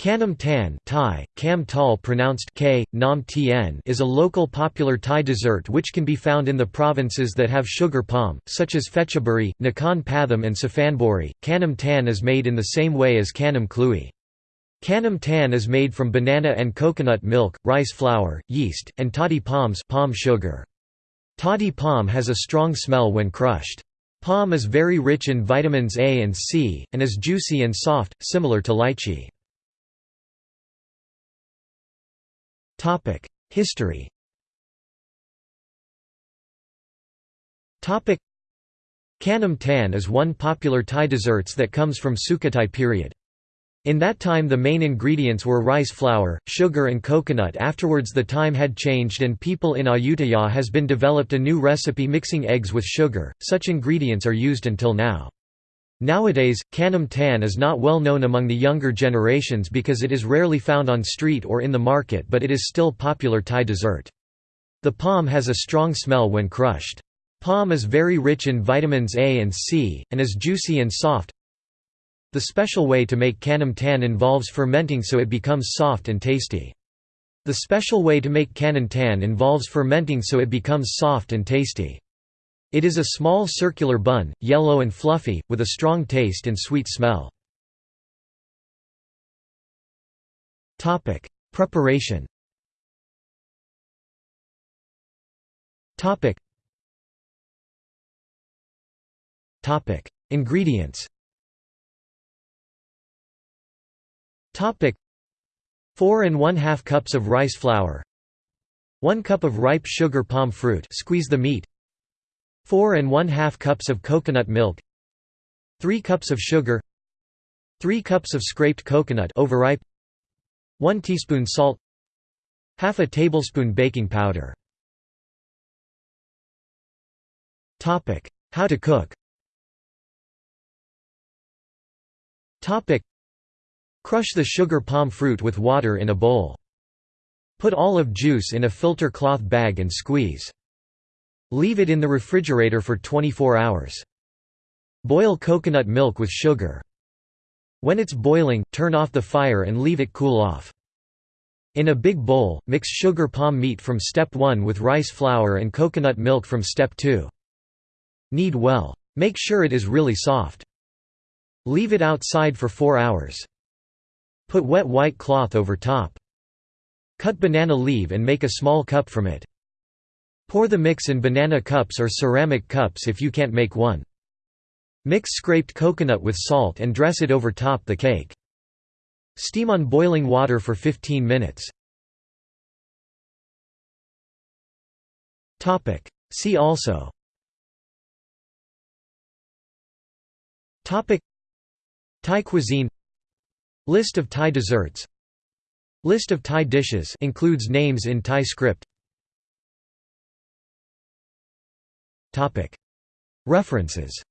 Khanom tan Thai, Kam Tal pronounced K, Nam Tien is a local popular Thai dessert which can be found in the provinces that have sugar palm, such as Phetchaburi, Nakhon Pathom and Suphanburi. Khanom tan is made in the same way as Khanom kluai. Khanom tan is made from banana and coconut milk, rice flour, yeast, and toddy palms palm sugar. Toddy palm has a strong smell when crushed. Palm is very rich in vitamins A and C, and is juicy and soft, similar to lychee. History. Khanom tan is one popular Thai desserts that comes from Sukhothai period. In that time the main ingredients were rice flour, sugar and coconut. Afterwards the time had changed and people in Ayutthaya has been developed a new recipe mixing eggs with sugar, such ingredients are used until now. Nowadays, Khanom tan is not well known among the younger generations because it is rarely found on street or in the market but it is still popular Thai dessert. The palm has a strong smell when crushed. Palm is very rich in vitamins A and C, and is juicy and soft. The special way to make Khanom tan involves fermenting so it becomes soft and tasty. The special way to make Khanom tan involves fermenting so it becomes soft and tasty. It is a small circular bun, yellow and fluffy, with a strong taste and sweet smell. Preparation Ingredients 4 and 1 2 cups of rice flour. 1 cup of ripe sugar palm fruit. Squeeze the meat 4 and 1 2 cups of coconut milk 3 cups of sugar 3 cups of scraped coconut overripe 1 teaspoon salt half a tablespoon baking powder Topic How to cook Topic Crush the sugar palm fruit with water in a bowl. Put olive juice in a filter cloth bag and squeeze. Leave it in the refrigerator for 24 hours. Boil coconut milk with sugar. When it's boiling, turn off the fire and leave it cool off. In a big bowl, mix sugar palm meat from step 1 with rice flour and coconut milk from step 2. Knead well. Make sure it is really soft. Leave it outside for 4 hours. Put wet white cloth over top. Cut banana leaf and make a small cup from it. Pour the mix in banana cups or ceramic cups if you can't make one. Mix scraped coconut with salt and dress it over top the cake. Steam on boiling water for 15 minutes. See also Thai cuisine List of Thai desserts List of Thai dishes includes names in Thai script References